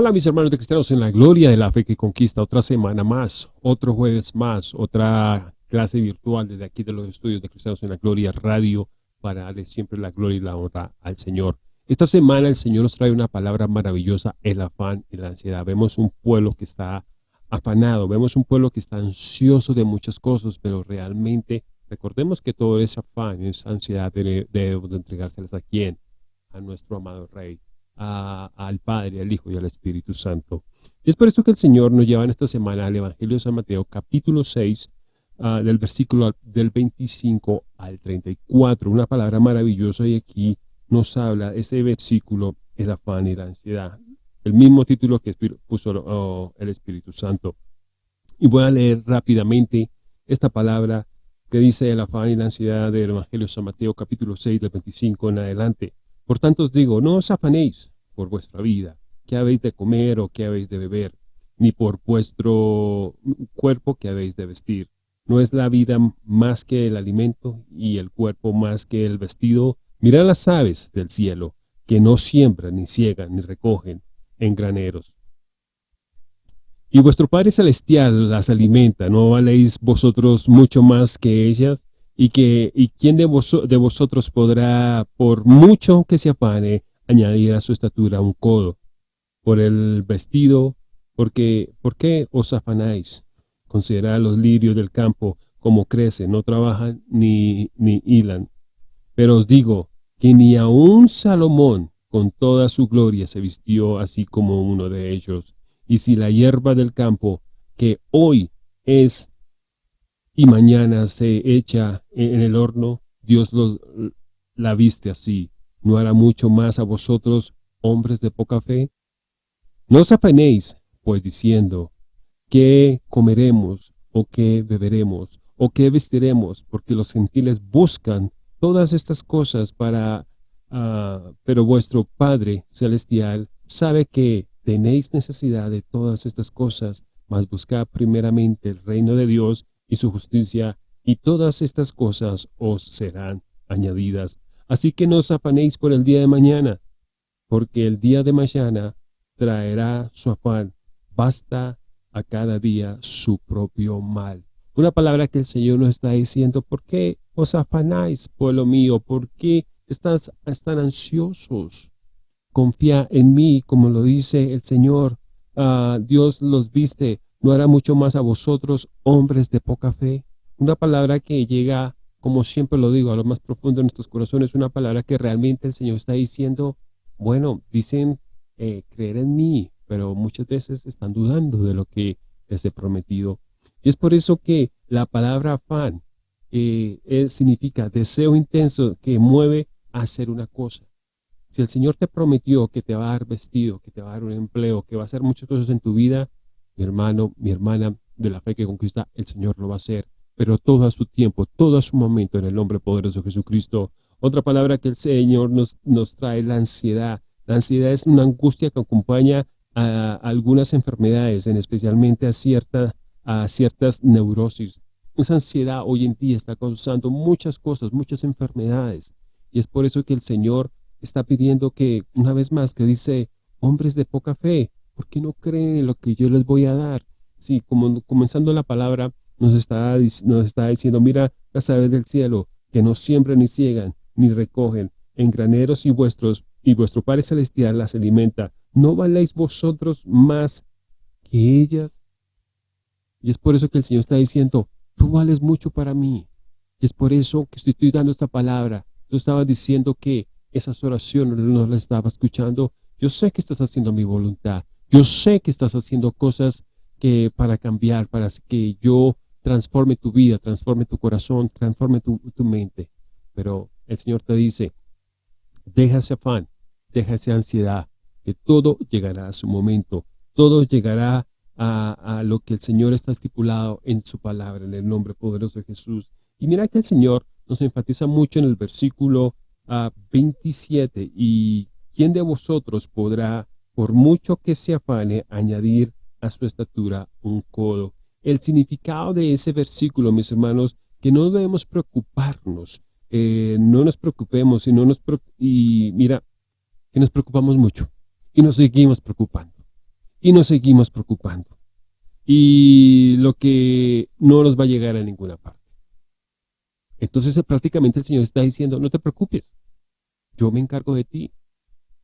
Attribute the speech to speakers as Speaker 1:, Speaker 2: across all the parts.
Speaker 1: Hola mis hermanos de cristianos en la gloria de la fe que conquista otra semana más, otro jueves más, otra clase virtual desde aquí de los estudios de cristianos en la gloria radio para darle siempre la gloria y la honra al Señor. Esta semana el Señor nos trae una palabra maravillosa, el afán y la ansiedad. Vemos un pueblo que está afanado, vemos un pueblo que está ansioso de muchas cosas, pero realmente recordemos que todo ese afán, esa ansiedad debe, debe entregárselas a quién, a nuestro amado Rey al Padre, al Hijo y al Espíritu Santo. Es por eso que el Señor nos lleva en esta semana al Evangelio de San Mateo, capítulo 6, ah, del versículo del 25 al 34. Una palabra maravillosa y aquí nos habla ese versículo, el afán y la ansiedad. El mismo título que puso oh, el Espíritu Santo. Y voy a leer rápidamente esta palabra que dice el afán y la ansiedad del Evangelio de San Mateo, capítulo 6, del 25 en adelante. Por tanto os digo, no os afanéis por vuestra vida, qué habéis de comer o qué habéis de beber, ni por vuestro cuerpo que habéis de vestir. ¿No es la vida más que el alimento y el cuerpo más que el vestido? Mirad las aves del cielo, que no siembran, ni ciegan, ni recogen en graneros. Y vuestro Padre Celestial las alimenta, ¿no valéis vosotros mucho más que ellas? Y que y quién de, de vosotros podrá, por mucho que se afane, añadir a su estatura un codo, por el vestido, porque, ¿por qué os afanáis? Considerad los lirios del campo como crecen, no trabajan ni, ni hilan. Pero os digo que ni aun Salomón con toda su gloria se vistió así como uno de ellos. Y si la hierba del campo, que hoy es y mañana se echa en el horno, Dios la viste así. ¿No hará mucho más a vosotros, hombres de poca fe? No os afanéis, pues diciendo, ¿qué comeremos, o qué beberemos, o qué vestiremos? Porque los gentiles buscan todas estas cosas para... Ah, pero vuestro Padre Celestial sabe que tenéis necesidad de todas estas cosas, mas buscad primeramente el reino de Dios y su justicia, y todas estas cosas os serán añadidas. Así que no os afanéis por el día de mañana, porque el día de mañana traerá su afán. Basta a cada día su propio mal. Una palabra que el Señor nos está diciendo, ¿por qué os afanáis, pueblo mío? ¿Por qué estás tan ansiosos? Confía en mí, como lo dice el Señor. Ah, Dios los viste ¿No hará mucho más a vosotros, hombres de poca fe? Una palabra que llega, como siempre lo digo, a lo más profundo de nuestros corazones, una palabra que realmente el Señor está diciendo, bueno, dicen eh, creer en mí, pero muchas veces están dudando de lo que les he prometido. Y es por eso que la palabra afán eh, significa deseo intenso que mueve a hacer una cosa. Si el Señor te prometió que te va a dar vestido, que te va a dar un empleo, que va a hacer muchas cosas en tu vida, mi hermano, mi hermana, de la fe que conquista, el Señor lo va a hacer, pero todo a su tiempo, todo a su momento, en el nombre poderoso de Jesucristo. Otra palabra que el Señor nos, nos trae, la ansiedad. La ansiedad es una angustia que acompaña a algunas enfermedades, en especialmente a, cierta, a ciertas neurosis. Esa ansiedad hoy en día está causando muchas cosas, muchas enfermedades. Y es por eso que el Señor está pidiendo que, una vez más, que dice, hombres de poca fe, ¿por qué no creen en lo que yo les voy a dar? Sí, como comenzando la palabra, nos está, nos está diciendo, mira las aves del cielo, que no siembran ni ciegan, ni recogen, en graneros y vuestros, y vuestro Padre Celestial las alimenta. ¿No valéis vosotros más que ellas? Y es por eso que el Señor está diciendo, tú vales mucho para mí. Y es por eso que estoy dando esta palabra. Yo estaba diciendo que esas oraciones no las estaba escuchando. Yo sé que estás haciendo mi voluntad. Yo sé que estás haciendo cosas que para cambiar, para que yo transforme tu vida, transforme tu corazón, transforme tu, mente. Pero el Señor te dice, deja ese afán, deja esa ansiedad, que todo llegará a su momento, todo llegará a, lo que el Señor está estipulado en su palabra, en el nombre poderoso de Jesús. Y mira que el Señor nos enfatiza mucho en el versículo 27, ah, y ¿quién de vosotros podrá por mucho que se afane, añadir a su estatura un codo. El significado de ese versículo, mis hermanos, que no debemos preocuparnos, eh, no nos preocupemos y, no nos y mira, que nos preocupamos mucho y nos seguimos preocupando. y nos seguimos preocupando. Y lo que no nos va a llegar a ninguna parte. Entonces eh, prácticamente el Señor está diciendo, no te preocupes, yo me encargo de ti,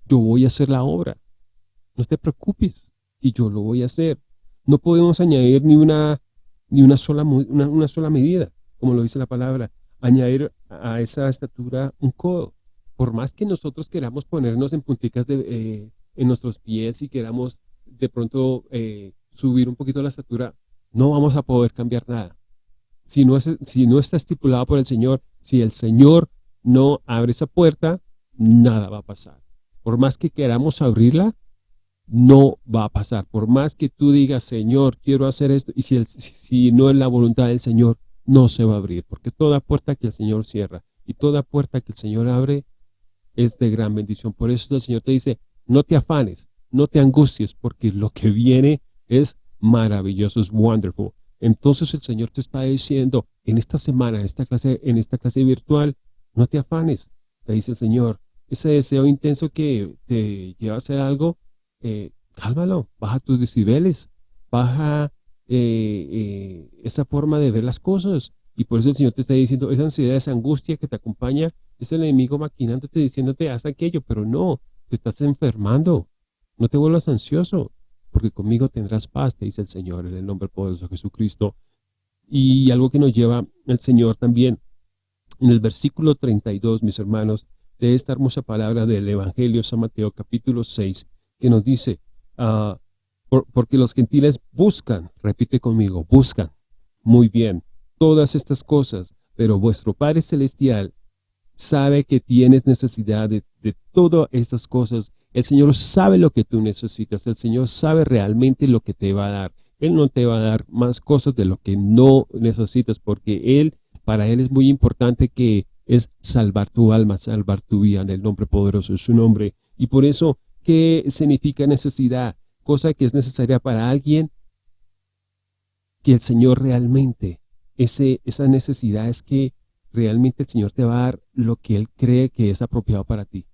Speaker 1: yo voy a hacer la obra, no te preocupes, y yo lo voy a hacer. No podemos añadir ni una, ni una, sola, medida, como lo dice la palabra, añadir a esa estatura un codo. Por más que nosotros queramos ponernos en punticas de, eh, en nuestros pies y queramos de pronto eh, subir un poquito la estatura, no vamos a poder cambiar nada. Si no, si no está estipulado por el Señor, si el Señor no abre esa puerta, nada va a pasar. Por más que queramos abrirla, no va a pasar. Por más que tú digas, Señor, quiero hacer esto, y si, si no es la voluntad del Señor, no se va a abrir. Porque toda puerta que el Señor cierra y toda puerta que el Señor abre es de gran bendición. Por eso el Señor te dice, no te afanes, no te angusties, porque lo que viene es maravilloso, es wonderful. Entonces el Señor te está diciendo, en esta semana, esta clase, en esta clase virtual, no te afanes, te dice el Señor. Ese deseo intenso que te lleva a hacer algo, eh, cálmalo, baja tus decibeles, baja eh, eh, esa forma de ver las cosas. Y por eso el Señor te está diciendo, esa ansiedad, esa angustia que te acompaña, es el enemigo maquinándote, diciéndote, haz aquello, pero no, te estás enfermando. No te vuelvas ansioso, porque conmigo tendrás paz, te dice el Señor, en el nombre poderoso de Jesucristo. Y algo que nos lleva el Señor también, en el versículo 32, mis hermanos, de esta hermosa palabra del Evangelio San Mateo capítulo 6, que nos dice, ah, porque los gentiles buscan, repite conmigo, buscan, muy bien, todas estas cosas, pero vuestro Padre Celestial sabe que tienes necesidad de, de todas estas cosas. El Señor sabe lo que tú necesitas, el Señor sabe realmente lo que te va a dar. Él no te va a dar más cosas de lo que no necesitas, porque Él, para Él es muy importante que es salvar tu alma, salvar tu vida en el nombre poderoso de su nombre. Y por eso ¿Qué significa necesidad? Cosa que es necesaria para alguien que el Señor realmente, ese, esa necesidad es que realmente el Señor te va a dar lo que Él cree que es apropiado para ti.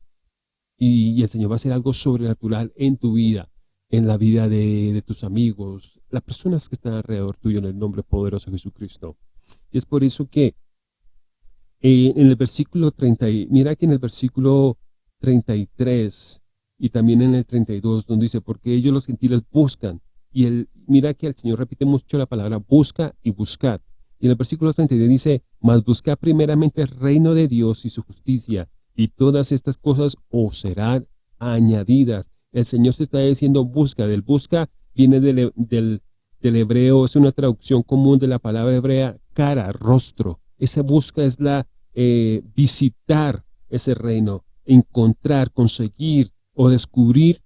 Speaker 1: Y, el Señor va a hacer algo sobrenatural en tu vida, en la vida de, tus amigos, las personas que están alrededor tuyo en el nombre poderoso de Jesucristo. Y es por eso que eh, en el versículo 30, mira que en el versículo 33 y también en el 32 donde dice, porque ellos los gentiles buscan, y él, mira que el Señor repite mucho la palabra busca y buscad. Y en el versículo 32 dice, mas busca primeramente el reino de Dios y su justicia, y todas estas cosas os serán añadidas. El Señor se está diciendo busca, del busca viene del, del, hebreo, es una traducción común de la palabra hebrea cara, rostro. Esa busca es la eh, visitar ese reino, encontrar, conseguir, o descubrir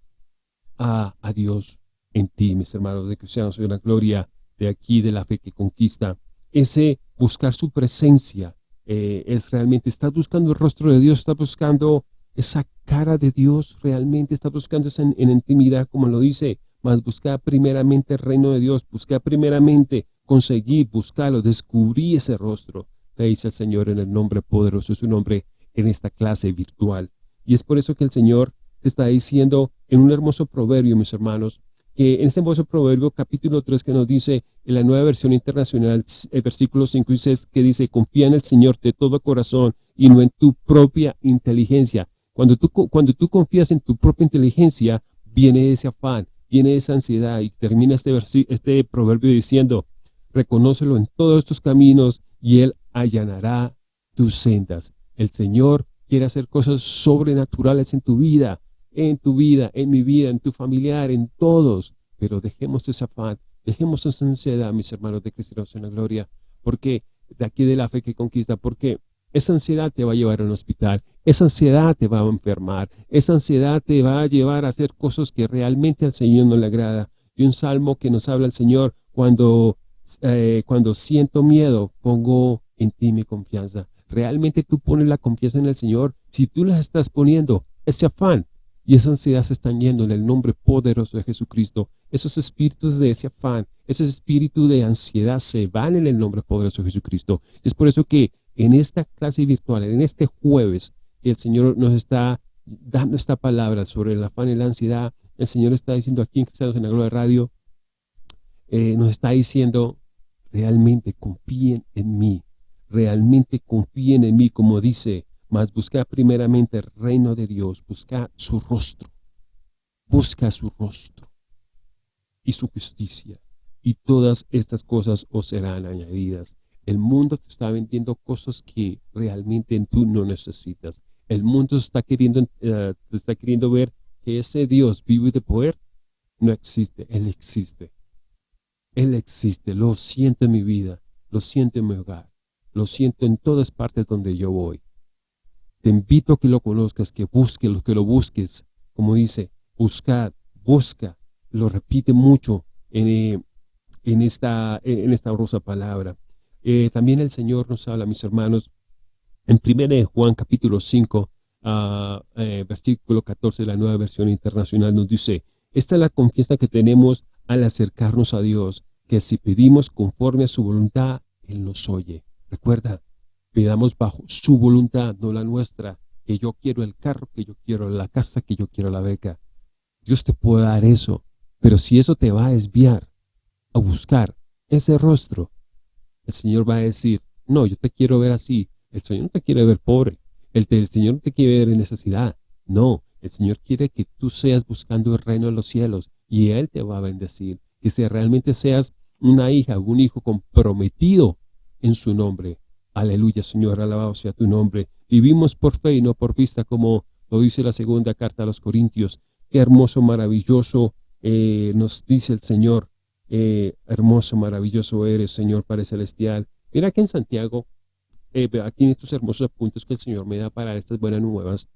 Speaker 1: a, Dios en ti, mis hermanos de cristianos, de la gloria de aquí, de la fe que conquista. Ese buscar su presencia eh, es realmente, estás buscando el rostro de Dios, estás buscando esa cara de Dios, realmente estás buscando esa en, intimidad, como lo dice, más buscar primeramente el reino de Dios, buscar primeramente conseguir, buscarlo, descubrir ese rostro, te dice el Señor en el nombre poderoso de su nombre en esta clase virtual. Y es por eso que el Señor está diciendo en un hermoso proverbio, mis hermanos, que en este hermoso proverbio, capítulo 3, que nos dice en la nueva versión internacional, el versículo 5 y 6, que dice, confía en el Señor de todo corazón y no en tu propia inteligencia. Cuando tú, cuando tú confías en tu propia inteligencia, viene ese afán, viene esa ansiedad y termina este, este proverbio diciendo, reconócelo en todos tus caminos y Él allanará tus sendas. El Señor quiere hacer cosas sobrenaturales en tu vida en tu vida, en mi vida, en tu familiar, en todos. Pero dejemos esa afán, dejemos esa ansiedad, mis hermanos de Cristianos en la Gloria, porque de aquí de la fe que conquista, porque esa ansiedad te va a llevar a un hospital, esa ansiedad te va a enfermar, esa ansiedad te va a llevar a hacer cosas que realmente al Señor no le agrada. Y un salmo que nos habla el Señor, cuando, eh, cuando siento miedo, pongo en ti mi confianza. Realmente tú pones la confianza en el Señor, si tú la estás poniendo, ese afán y esa ansiedad se están yendo en el nombre poderoso de Jesucristo. Esos espíritus de ese afán, ese espíritu de ansiedad se van en el nombre poderoso de Jesucristo. Es por eso que en esta clase virtual, en este jueves, el Señor nos está dando esta palabra sobre el afán y la ansiedad el Señor está diciendo aquí en Cristianos en la Gloria Radio, eh, nos está diciendo, realmente confíen en mí, realmente confíen en mí, como dice, más busca primeramente el reino de Dios, busca su rostro, busca su rostro y su justicia, y todas estas cosas os serán añadidas. El mundo te está vendiendo cosas que realmente tú no necesitas. El mundo está queriendo, eh, te está queriendo ver que ese Dios vivo y de poder no existe. Él existe. Él existe. Lo siento en mi vida. Lo siento en mi hogar. Lo siento en todas partes donde yo voy. Te invito a que lo conozcas, que busques, que lo busques. Como dice, buscad, busca. Lo repite mucho en, eh, esta, en esta rosa palabra. Eh, también el Señor nos habla, mis hermanos, en 1 Juan capítulo 5, ah, eh, versículo 14 de la nueva versión internacional nos dice, esta es la confianza que tenemos al acercarnos a Dios, que si pedimos conforme a su voluntad, Él nos oye. Recuerda, pidamos bajo su voluntad, no la nuestra, que yo quiero el carro, que yo quiero la casa, que yo quiero la beca. Dios te puede dar eso, pero si eso te va a desviar a buscar ese rostro, el Señor va a decir, no, yo te quiero ver así. El Señor no te quiere ver pobre. El, Señor no te quiere ver en necesidad. No, el Señor quiere que tú seas buscando el reino de los cielos y Él te va a bendecir. Que si realmente seas una hija, un hijo comprometido en su nombre. Aleluya, Señor, alabado sea tu nombre. Vivimos por fe y no por vista, como lo dice la segunda carta a los Corintios. Qué hermoso, maravilloso eh, nos dice el Señor. Eh, hermoso, maravilloso eres, Señor Padre Celestial. Mira que en Santiago, eh, aquí en estos hermosos apuntes que el Señor me da para estas buenas nuevas,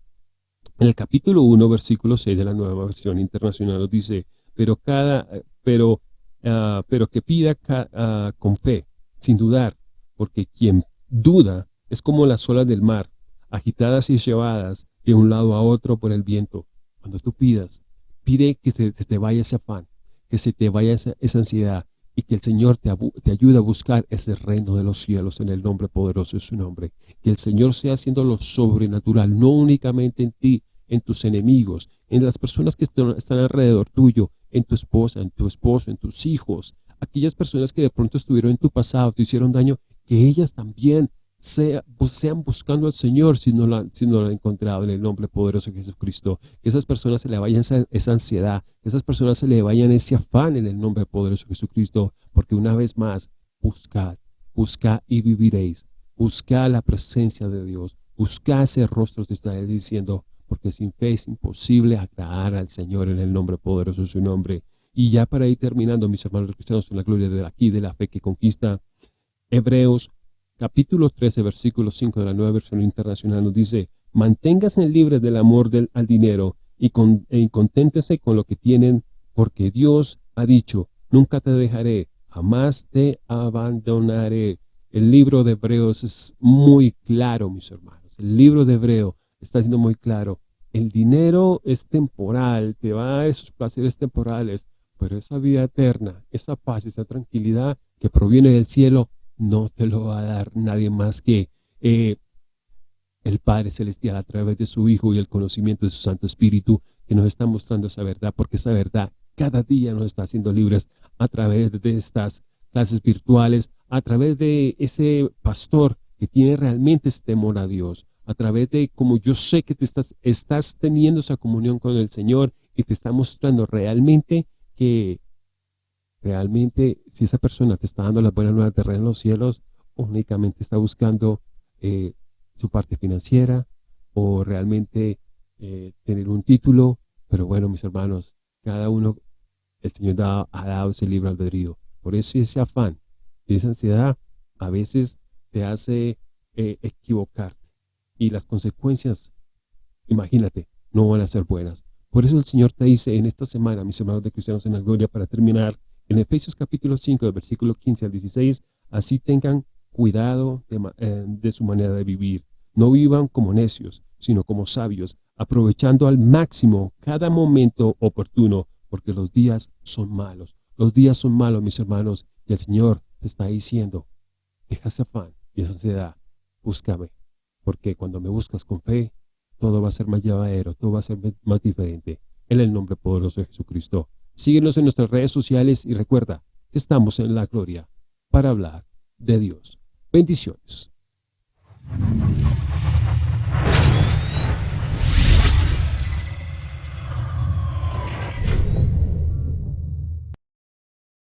Speaker 1: en el capítulo 1, versículo 6 de la nueva versión internacional nos dice, pero cada, pero, ah, pero que pida ah, con fe, sin dudar, porque quien duda es como las olas del mar, agitadas y llevadas de un lado a otro por el viento. Cuando tú pidas, pide que se te vaya ese afán, que se te vaya esa, ansiedad y que el Señor te, te, ayude a buscar ese reino de los cielos en el nombre poderoso de su nombre. Que el Señor sea haciendo lo sobrenatural, no únicamente en ti, en tus enemigos, en las personas que están alrededor tuyo, en tu esposa, en tu esposo, en tus hijos, aquellas personas que de pronto estuvieron en tu pasado, te hicieron daño, que ellas también sea, sean buscando al Señor si no, no han encontrado en el nombre poderoso de Jesucristo. Que esas personas se le vayan esa, esa, ansiedad, que esas personas se le vayan ese afán en el nombre poderoso de Jesucristo, porque una vez más, buscad, buscad y viviréis. Buscad la presencia de Dios, buscad ese rostro de está diciendo, porque sin fe es imposible agradar al Señor en el nombre poderoso de su nombre. Y ya para ir terminando, mis hermanos cristianos, en la gloria de aquí, de la fe que conquista, Hebreos capítulo 13, versículo 5 de la Nueva Versión Internacional nos dice, manténgase libres del amor del, al dinero y, con, y conténtese con lo que tienen, porque Dios ha dicho, nunca te dejaré, jamás te abandonaré. El libro de Hebreos es muy claro, mis hermanos. El libro de Hebreo está siendo muy claro. El dinero es temporal, te va a esos placeres temporales, pero esa vida eterna, esa paz, esa tranquilidad que proviene del cielo, no te lo va a dar nadie más que eh, el Padre Celestial a través de su Hijo y el conocimiento de su Santo Espíritu que nos está mostrando esa verdad, porque esa verdad cada día nos está haciendo libres a través de estas clases virtuales, a través de ese pastor que tiene realmente ese temor a Dios, a través de como yo sé que te estás, estás teniendo esa comunión con el Señor y te está mostrando realmente que realmente si esa persona te está dando las buenas nuevas de reino en los cielos, únicamente está buscando eh, su parte financiera o realmente eh, tener un título. Pero bueno, mis hermanos, cada uno, el Señor ha dado ese libre albedrío. Por eso ese afán, esa ansiedad, a veces te hace eh, equivocarte. Y las consecuencias, imagínate, no van a ser buenas. Por eso el Señor te dice en esta semana, mis hermanos de Cristianos en la Gloria, para terminar, en Efesios capítulo 5, versículo 15 al 16, así tengan cuidado eh, de, su manera de vivir. No vivan como necios, sino como sabios, aprovechando al máximo cada momento oportuno, porque los días son malos. Los días son malos, mis hermanos, y el Señor te está diciendo, deja ese afán y esa ansiedad, búscame, porque cuando me buscas con fe, todo va a ser más llevadero, todo va a ser más diferente. en el nombre poderoso de Jesucristo. Síguenos en nuestras redes sociales y recuerda estamos en la gloria para hablar de Dios. Bendiciones.